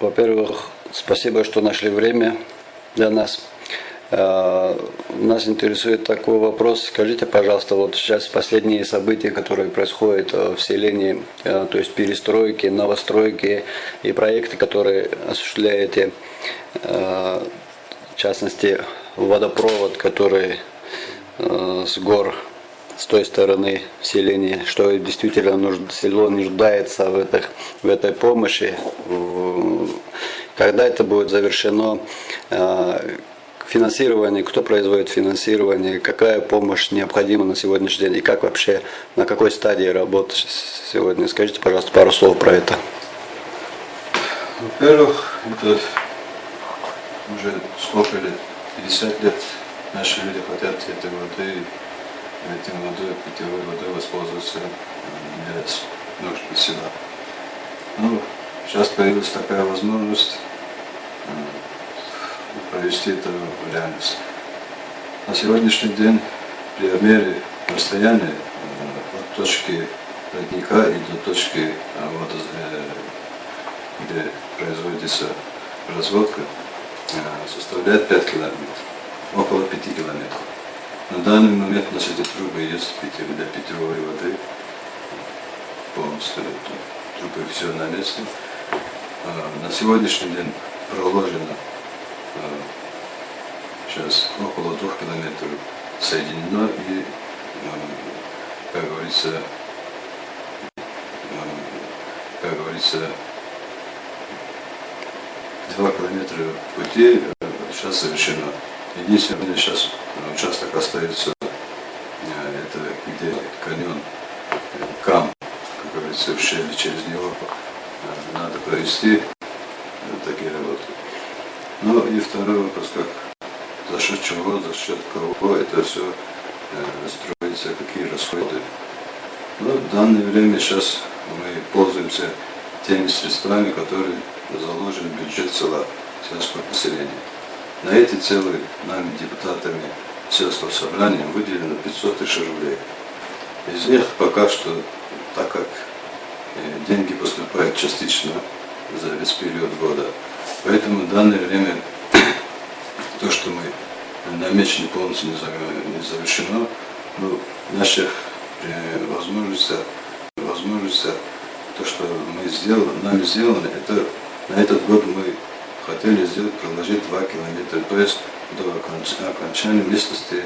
Во-первых, спасибо, что нашли время для нас. Э, нас интересует такой вопрос. Скажите, пожалуйста, вот сейчас последние события, которые происходят э, в селении, э, то есть перестройки, новостройки и проекты, которые осуществляете, в частности, водопровод, который с гор с той стороны селения, что действительно нужд, село нуждается в, этих, в этой помощи. Когда это будет завершено, э, финансирование, кто производит финансирование, какая помощь необходима на сегодняшний день и как вообще, на какой стадии работы сегодня. Скажите, пожалуйста, пару слов про это. Во-первых, это уже сколько лет, 50 лет наши люди хотят этой воды этим водой, питьевой водой воспользоваться для нужд села. Ну, сейчас появилась такая возможность провести это в реальность. На сегодняшний день при обмере расстояния от точки родника и до точки вот, где производится разводка, составляет 5 километров, около 5 километров. На данный момент у нас эти трубы есть для питьевой воды. Полностью трубы все на месте. А, на сегодняшний день проложено а, сейчас около двух километров соединено и, как говорится, как говорится, два километра пути сейчас совершено. Единственное, сейчас участок остается, э, это где каньон, э, кам, как говорится, в щели, через него э, надо провести такие работы. Ну и второй вопрос, как за счет чего, за счет кого это все строится, какие расходы. Ну, в данное время сейчас мы пользуемся теми средствами, которые заложены в бюджет села, сельского населения. На эти целые нами, депутатами сельского собрания, выделено 500 тысяч рублей. Из них пока что, так как э, деньги поступают частично за весь период года, поэтому в данное время то, что мы намечены полностью не завершено, ну, наших э, возможностей, возможностей, то, что мы сделали, нами сделано, это на этот год мы хотели сделать, проложить 2 километра, то есть до окончания местности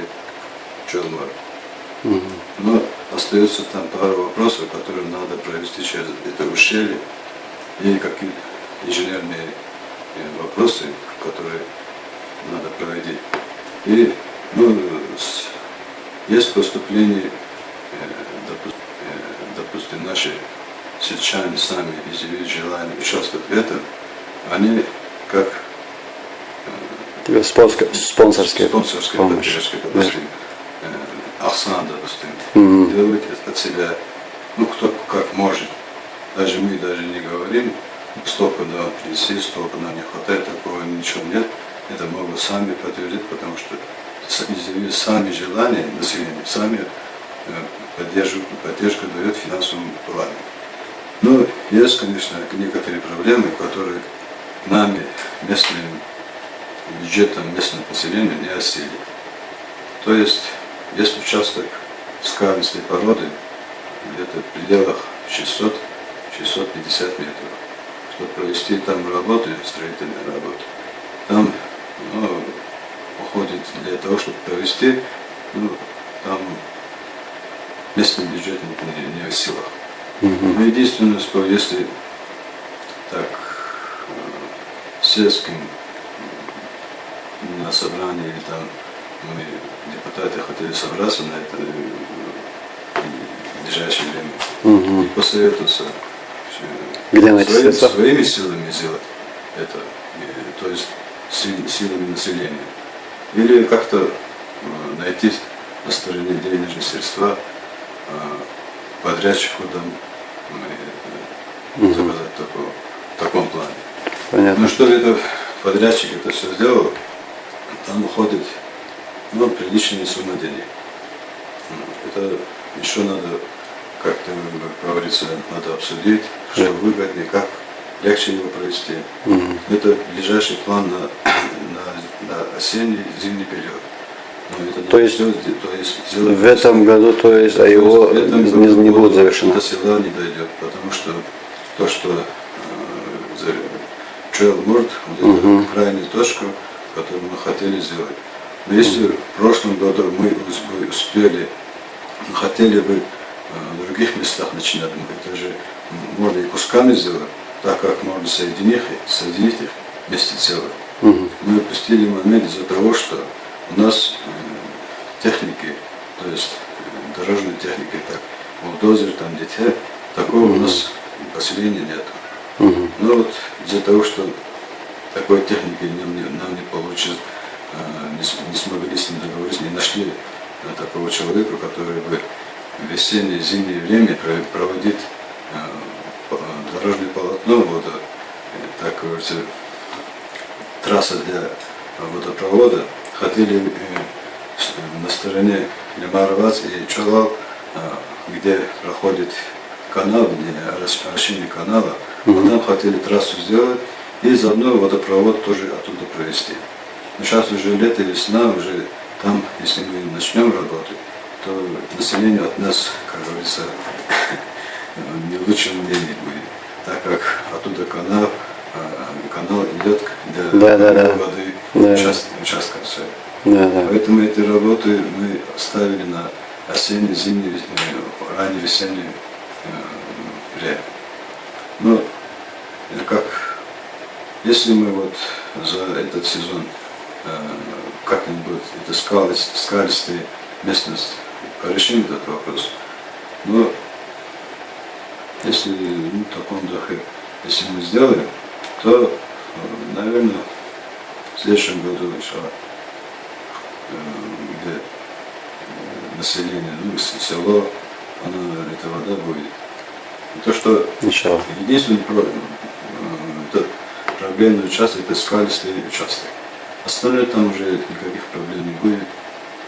Челмар. Угу. Но остается там пару вопросов, которые надо провести через это ущелье, и какие инженерные э, вопросы, которые надо проводить. И ну, есть поступление, э, э, допустим, наши сельчане сами изъявили желание участвовать в этом, они как спонсорская, спонсорская помощь. Допустим, э, Ахсан, допустим, mm -hmm. делает от себя, ну кто как может. Даже мы даже не говорим, столько на принеси, столько нам не хватает, такого ничего нет. Это могут сами подтвердить, потому что сами желания населения, сами э, поддержку, поддержку дает финансовому плане. Но есть, конечно, некоторые проблемы, которые нами, местным бюджетом местного населения не осели. То есть, есть участок скалистой породы, где-то в пределах 600-650 метров. Чтобы провести там работы, строительные работы, там ну, уходит для того, чтобы провести, ну, там местный бюджет не, не в силах. Но единственное, что если так сельским на собрании, или там мы, депутаты, хотели собраться на это в ближайшее время угу. и посоветоваться, где своими, своими силами сделать это, то есть силами населения. Или как-то э, найти на стороне денежные средства э, подрядчику там, угу. заказать такого, в таком плане. Понятно. Ну что это подрядчик это все сделал, там уходит ну, приличная сумма денег. Это еще надо, как-то, как говорится, надо обсудить, что выгоднее, как легче его провести. Это ближайший план на, на, на осенний зимний период. Но это То есть сделать, то есть сделать В этом году, то есть, а есть его этом не, не будет до завершено. села не дойдет, потому что то, что э, Mord, вот эту крайнюю точку, которую мы хотели сделать. Но если в прошлом году мы успели, хотели бы э, в других местах начинать, мы это же можно и кусками сделать, так как можно соединить, их- соединить их вместе целое. Мы упустили момент из-за того, что у нас э, техники, то есть э, дорожной техники, так, бульдозер, там, детей, такого у нас поселения нет. Но вот из-за того, что такой техники нам не, нам не получилось, э, не, смогли с ним договориться, не нашли э, такого человека, который бы в весеннее, зимнее время про- проводит по- дорожное полотно, вот, так говорится, трасса для водопровода, хотели э, на стороне Лемарвац и Чалал, где проходит канал, где рас- орошение канала, вот там хотели трассу сделать и заодно водопровод тоже оттуда провести. Но сейчас уже лето, весна, уже там, если мы начнем работать, то население от нас, как говорится, не лучшем мнении будет, так как оттуда канал, э, канал идет для Да, да, да. воды Да. участ- участков. Да, да. Поэтому эти работы мы оставили на осенний, зимний, э, ранний весенний э, время. Но как, если мы вот за этот сезон э, как-нибудь это скалист, скалистая местность порешим этот вопрос, но если ну, в таком духе, если мы сделаем, то, наверное, в следующем году, иншаллах, э, где э, население, ну, село, оно, эта вода будет. И то, что Ничего. единственный проблемный участок, это скалистый участок. Остальное там уже никаких проблем не будет.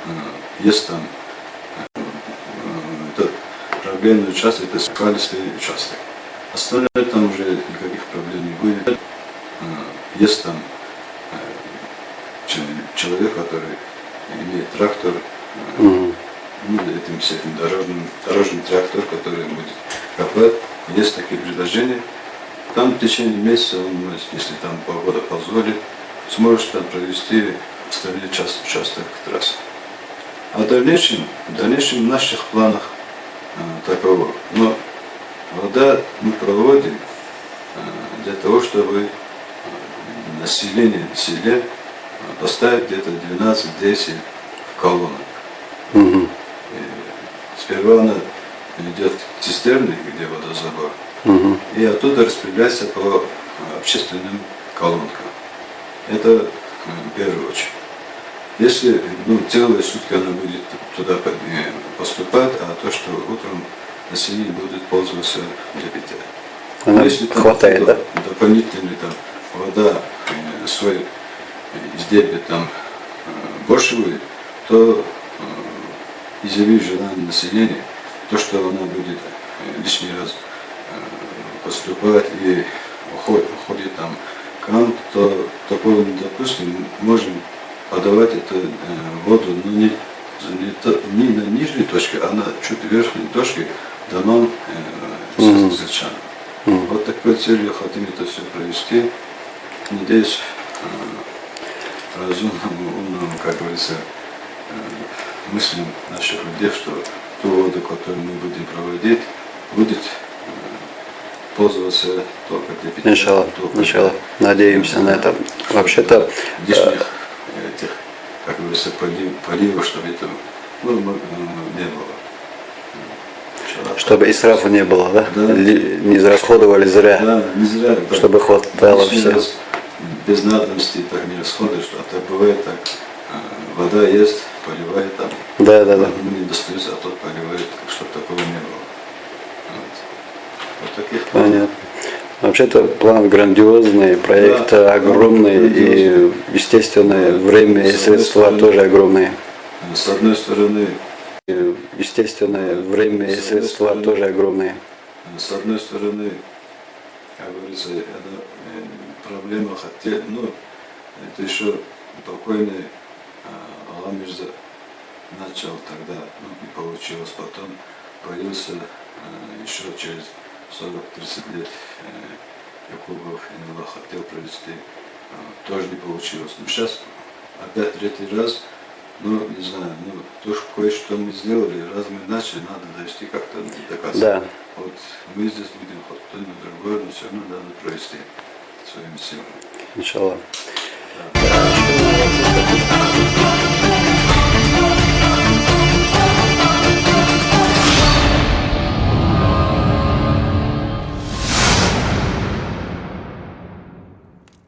Э, Есть там э, это проблемный участок, это скалистый участок. Остальное там уже никаких проблем не будет. Э, Есть там э, че- человек, который имеет трактор, э, ну, этим, с этим дорожным, дорожный трактор, который будет копать. Есть такие предложения. Там в течение месяца он, если там погода позволит, сможет там провести остальной час, участок трассы. А в дальнейшем, в дальнейшем в наших планах э, таково. Но вода мы проводим э, для того, чтобы э, население в селе э, поставить где-то 12-10 колонок. Мгм. Сперва она идет к цистерне, где водозабор, Мгм. и оттуда распределяется по э, общественным колонкам. Это в первую очередь. Если ну, целые сутки она будет туда э, поступать, а то, что утром население будет пользоваться для питья. Она Если там хватает, да? доп- дополнительно там вода, э, свой изделие там э, больше будет, то изъявив желание населения, то, что она будет лишний раз поступать и уходит, уходит там кран, то такого не допустим. Мы можем подавать эту э, воду ну, не, не, то- не на нижней точке, а на чуть верхней точке домам э, Мгм. сельчан. Вот такой целью хотим это все провести. Надеюсь, э, разумному, умному, как говорится, э, мыслям наших людей, что ту воду, которую мы будем проводить, будет пользоваться только для питья. Иншаллах, только иншаллах. Надеемся на это. Вообще-то, лишних э, этих, как говорится, полив- поливов, чтобы этого ну, не было. Чтобы исрафа не было, да? Да. Не израсходовали зря. Да, не зря. Чтобы хватало раз Без надобности так не расходуешь, а так бывает так. э, Вода есть, поливает там. Да, да, да. Не достается, а тот поливает, чтобы такого не было. Таких Понятно. Вообще-то план грандиозный, проект Да, огромный и, грандиозный. естественно, время и средства стороны. тоже огромные. С одной стороны, И, Естественно, время и средства стороны. тоже огромные. с одной стороны, как говорится, это э, проблема хотя, ну, это еще покойный э, Алла Мирза начал тогда, ну, не получилось, потом появился э, еще через 40-30 лет э, Якубов Инула хотел провести, э, тоже не получилось. Но сейчас опять третий раз, ну, не знаю, ну, то, что кое-что мы сделали, раз мы начали, надо довести как-то до конца. Да. Вот мы здесь будем хоть кто-нибудь другой, но все равно надо провести своими силами. Иншаллах. Да.